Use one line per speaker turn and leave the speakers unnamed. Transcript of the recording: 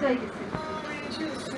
したいです。